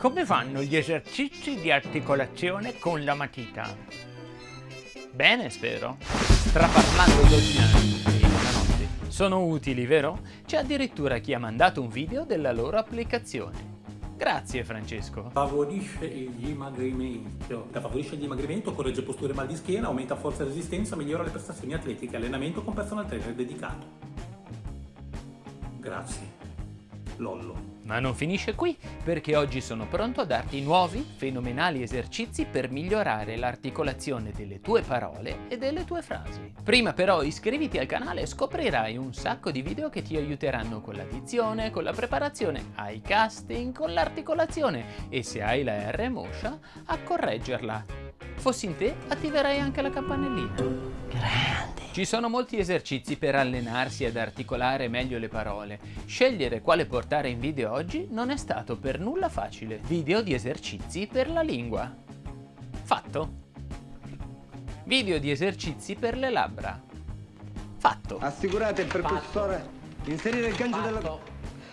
Come fanno gli esercizi di articolazione con la matita? Bene, spero. Straparlando d'ordinari la notte. Sono utili, vero? C'è addirittura chi ha mandato un video della loro applicazione. Grazie Francesco. Favorisce il dimagrimento. Favorisce il dimagrimento, corregge posture mal di schiena, aumenta forza e resistenza, migliora le prestazioni atletiche, allenamento con personal trainer dedicato. Grazie. Lollo. Ma non finisce qui, perché oggi sono pronto a darti nuovi, fenomenali esercizi per migliorare l'articolazione delle tue parole e delle tue frasi. Prima però iscriviti al canale e scoprirai un sacco di video che ti aiuteranno con la dizione, con la preparazione ai casting, con l'articolazione e se hai la R moscia, a correggerla. Fossi in te, attiverai anche la campanellina. Grande! Ci sono molti esercizi per allenarsi ad articolare meglio le parole. Scegliere quale portare in video oggi non è stato per nulla facile. Video di esercizi per la lingua. Fatto. Video di esercizi per le labbra. Fatto. Assicurate il percussore. Inserire il gancio della...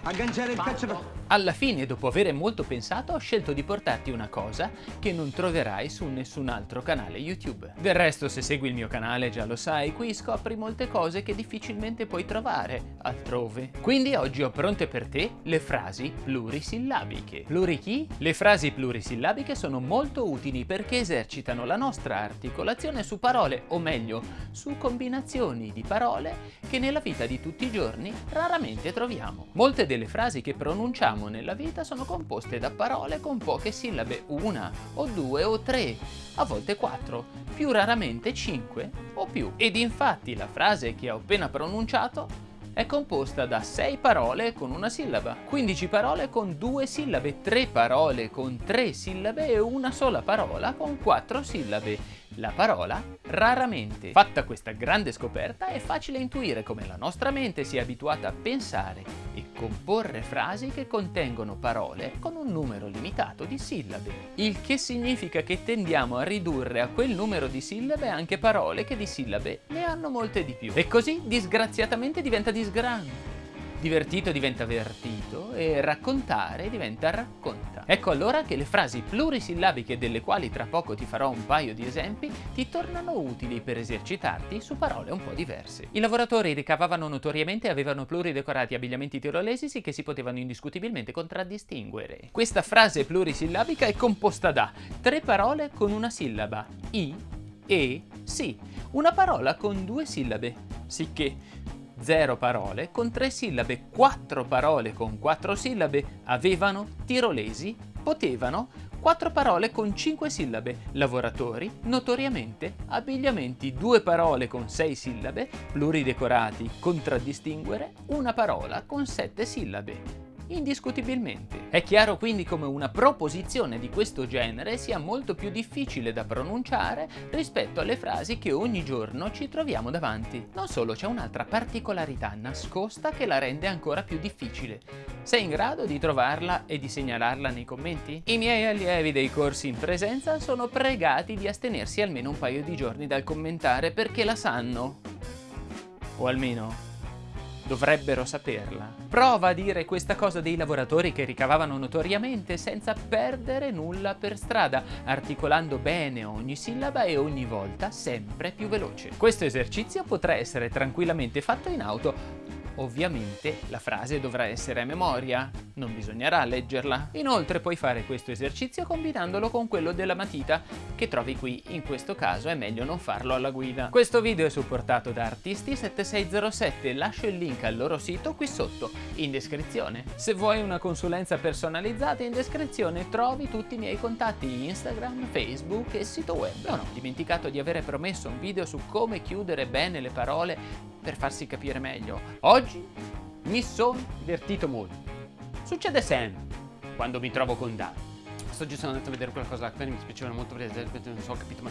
Agganciare il caccia... Alla fine, dopo aver molto pensato, ho scelto di portarti una cosa che non troverai su nessun altro canale YouTube. Del resto, se segui il mio canale già lo sai, qui scopri molte cose che difficilmente puoi trovare altrove. Quindi oggi ho pronte per te le frasi plurisillabiche. Pluri chi? Le frasi plurisillabiche sono molto utili perché esercitano la nostra articolazione su parole, o meglio, su combinazioni di parole che nella vita di tutti i giorni raramente troviamo. Molte delle frasi che pronunciamo usiamo nella vita sono composte da parole con poche sillabe, una o due o tre, a volte quattro, più raramente cinque o più. Ed infatti la frase che ho appena pronunciato è composta da 6 parole con una sillaba, 15 parole con due sillabe, 3 parole con tre sillabe e una sola parola con quattro sillabe la parola raramente. Fatta questa grande scoperta è facile intuire come la nostra mente sia abituata a pensare e comporre frasi che contengono parole con un numero limitato di sillabe. Il che significa che tendiamo a ridurre a quel numero di sillabe anche parole che di sillabe ne hanno molte di più. E così disgraziatamente diventa disgrante divertito diventa vertito e raccontare diventa racconta. Ecco allora che le frasi plurisillabiche delle quali tra poco ti farò un paio di esempi ti tornano utili per esercitarti su parole un po' diverse. I lavoratori ricavavano notoriamente e avevano pluridecorati abbigliamenti tirolesi che si potevano indiscutibilmente contraddistinguere. Questa frase plurisillabica è composta da tre parole con una sillaba, i, e, si, una parola con due sillabe, sicché 0 parole con 3 sillabe, 4 parole con 4 sillabe, avevano, tirolesi, potevano, 4 parole con 5 sillabe, lavoratori, notoriamente, abbigliamenti, 2 parole con 6 sillabe, pluridecorati, contraddistinguere, una parola con 7 sillabe indiscutibilmente. È chiaro quindi come una proposizione di questo genere sia molto più difficile da pronunciare rispetto alle frasi che ogni giorno ci troviamo davanti. Non solo, c'è un'altra particolarità nascosta che la rende ancora più difficile. Sei in grado di trovarla e di segnalarla nei commenti? I miei allievi dei corsi in presenza sono pregati di astenersi almeno un paio di giorni dal commentare perché la sanno. O almeno dovrebbero saperla. Prova a dire questa cosa dei lavoratori che ricavavano notoriamente senza perdere nulla per strada, articolando bene ogni sillaba e ogni volta sempre più veloce. Questo esercizio potrà essere tranquillamente fatto in auto Ovviamente la frase dovrà essere a memoria, non bisognerà leggerla. Inoltre puoi fare questo esercizio combinandolo con quello della matita, che trovi qui, in questo caso è meglio non farlo alla guida. Questo video è supportato da Artisti7607, lascio il link al loro sito qui sotto, in descrizione. Se vuoi una consulenza personalizzata in descrizione trovi tutti i miei contatti Instagram, Facebook e sito web. Non ho dimenticato di avere promesso un video su come chiudere bene le parole per farsi capire meglio. Oggi mi sono divertito molto. Succede sempre quando mi trovo con Dani. Oggi sono andato a vedere quella cosa là, mi spiacevano molto perché non so, ho capito, ma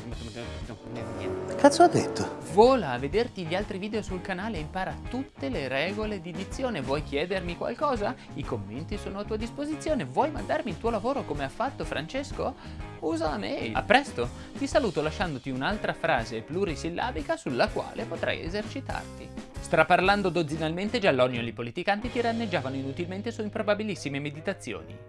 niente. Cazzo ha detto? Vola a vederti gli altri video sul canale e impara tutte le regole di dizione. Vuoi chiedermi qualcosa? I commenti sono a tua disposizione. Vuoi mandarmi il tuo lavoro come ha fatto Francesco? Usa la mail. A presto! Ti saluto lasciandoti un'altra frase plurisillabica sulla quale potrai esercitarti. Straparlando dozzinalmente, Giallonio e i politicanti tiranneggiavano inutilmente su improbabilissime meditazioni.